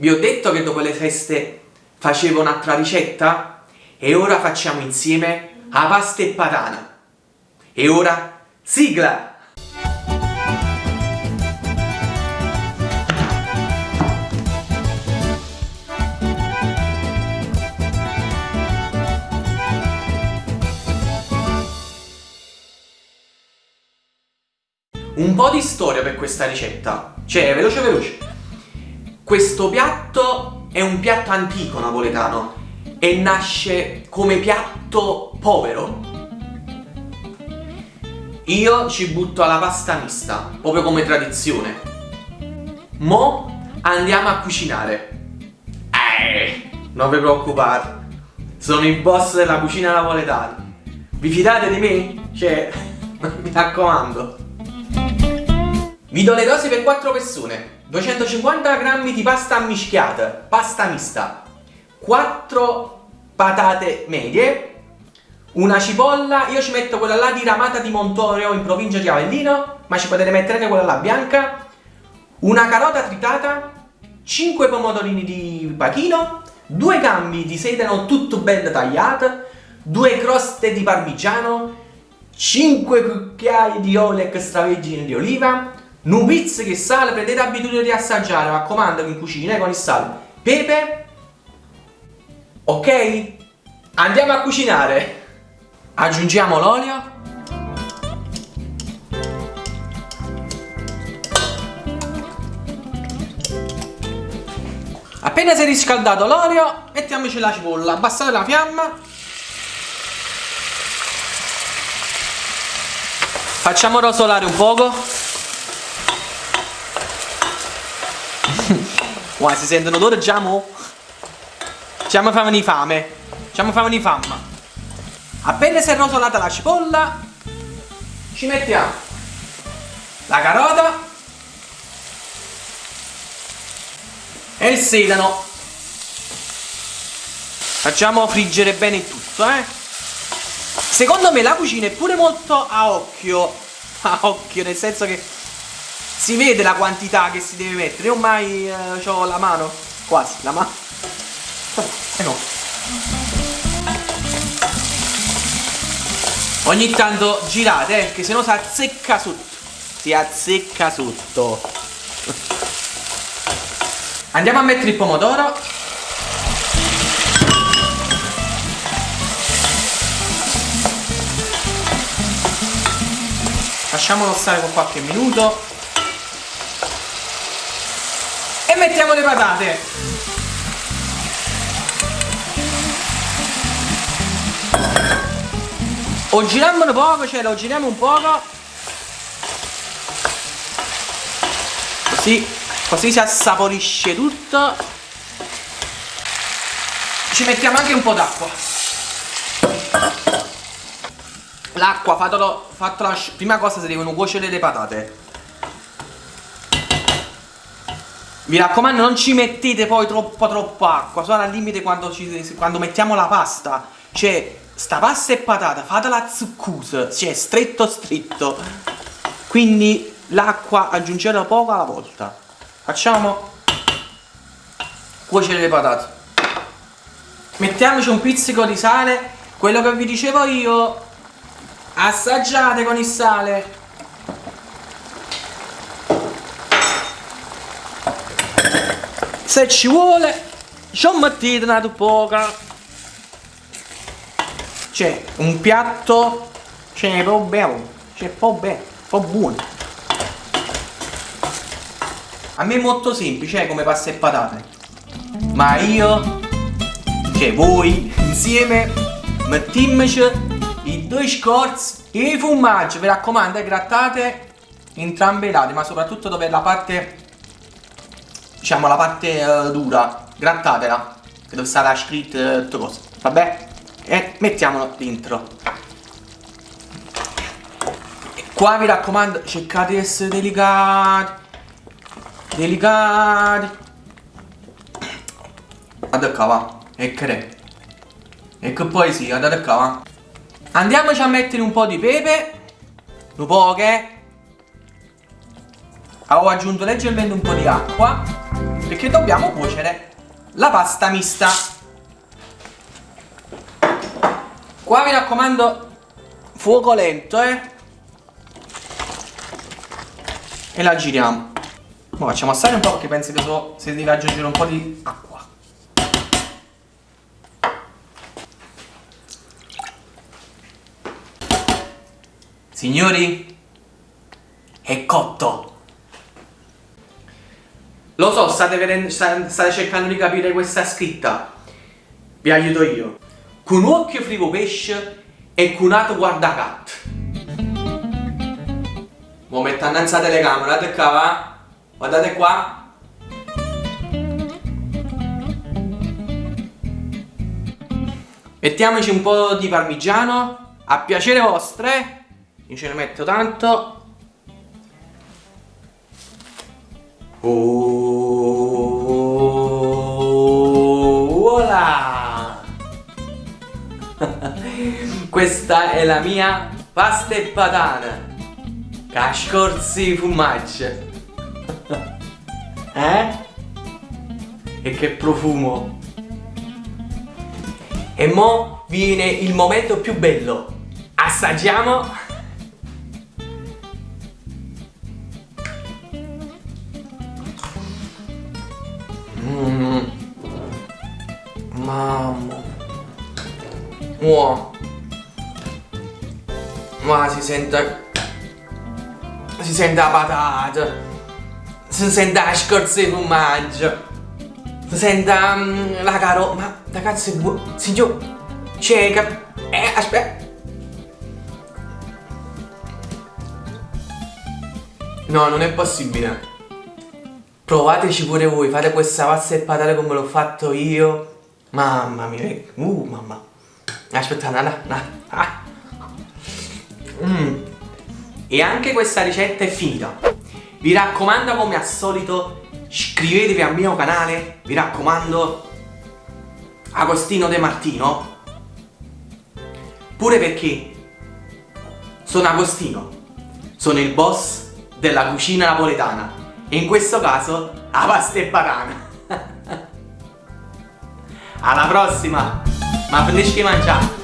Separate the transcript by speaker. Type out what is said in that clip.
Speaker 1: Vi ho detto che dopo le feste facevo un'altra ricetta? E ora facciamo insieme la pasta e patata. E ora, sigla! Un po' di storia per questa ricetta, cioè veloce veloce. Questo piatto è un piatto antico napoletano e nasce come piatto povero. Io ci butto alla pasta mista, proprio come tradizione. Mo andiamo a cucinare. Eh, non vi preoccupate, sono il boss della cucina napoletana. Vi fidate di me? Cioè, mi raccomando. Vi do le dosi per 4 persone. 250 g di pasta mischiata, pasta mista, 4 patate medie, una cipolla, io ci metto quella là di Ramata di Montorio in provincia di Avellino, ma ci potete mettere anche quella là bianca, una carota tritata, 5 pomodorini di pachino, 2 gambi di sedano tutto ben tagliate, 2 croste di parmigiano, 5 cucchiai di olio extravergine di oliva, un che sale, prendete abitudine di assaggiare, mi raccomando in cucina eh, con il sale. Pepe. Ok? Andiamo a cucinare. Aggiungiamo l'olio. Appena si è riscaldato l'olio, mettiamoci la cipolla, abbassate la fiamma. Facciamo rosolare un poco. Guarda, si sentono odore già mo. Già mi fa venire fame. Già mi fa venire fame. Appena si è rosolata la cipolla, ci mettiamo la carota e il sedano. Facciamo friggere bene tutto, eh. Secondo me la cucina è pure molto a occhio. A occhio, nel senso che si vede la quantità che si deve mettere. Io ormai eh, ho la mano, quasi, la mano. Eh no. Ogni tanto girate, eh, che se no si azzecca sotto. Si azzecca sotto. Andiamo a mettere il pomodoro. Lasciamolo stare con qualche minuto mettiamo le patate. O giriamo un poco cioè lo giriamo un poco. Così così si assaporisce tutto. Ci mettiamo anche un po' d'acqua. L'acqua fatelo, fatelo prima cosa si devono cuocere le patate Mi raccomando non ci mettete poi troppa troppa acqua. Sono al limite quando, ci, quando mettiamo la pasta. Cioè sta pasta e patata fatela zuccusa Cioè stretto stretto. Quindi l'acqua aggiungetela poco alla volta. Facciamo Cuocere le patate. Mettiamoci un pizzico di sale. Quello che vi dicevo io Assaggiate con il sale se ci vuole ci mettete una poca. C'è un piatto c'è proprio bello c'è proprio bello proprio buono. A me è molto semplice eh, come pasta e patate. Ma io cioè voi insieme mettiamoci i due scorzi e i formaggi. Mi raccomando eh, grattate entrambe i lati ma soprattutto dove la parte diciamo la parte uh, dura, grattatela, che dove sarà scritto uh, tutte cose, vabbè? E mettiamolo dentro. E qua mi raccomando, cercate di essere delicati, delicati. Guarda qua va, e re. E che poi sì, guardate qua. Andiamoci a mettere un po' di pepe, un po' che... Ho aggiunto leggermente un po' di acqua
Speaker 2: perché dobbiamo cuocere la pasta mista. Qua mi raccomando fuoco lento, eh. E la giriamo. Ora facciamo assare un po' perché penso che so se devi aggiungere un po' di acqua. Signori, è cotto.
Speaker 1: Lo so, state, vedendo, state cercando di capire questa scritta. Vi aiuto io. Con un occhio frigo pesce e con un altro guarda cat.
Speaker 2: Mo metto innanzi telecamera, guardate qua, va? Guardate qua. Mettiamoci un po' di parmigiano, a piacere vostre. Io ce ne metto tanto. Voilà! Questa è la mia pasta e patata. Cascorsi fumaggio. eh? E che profumo. E mo viene il momento più bello. Assaggiamo. Mamma. Wow. Ma si sente... Si sente la patata. Si sente la scorza di formaggio. Si sente um, la carota. Ma è buono. Signor. C'è Eh, aspetta. No, non è possibile. Provateci pure voi, fate questa pasta e patate come l'ho fatto io. Mamma mia, uh, mamma. Aspetta, nada, nada. Ah. Mm. E anche questa ricetta è finita. Vi raccomando come al solito, iscrivetevi al mio canale, vi raccomando, Agostino De Martino. Pure perché sono Agostino, sono il boss della cucina napoletana e in questo caso la pasta e patana alla prossima. Ma finisci di mangiare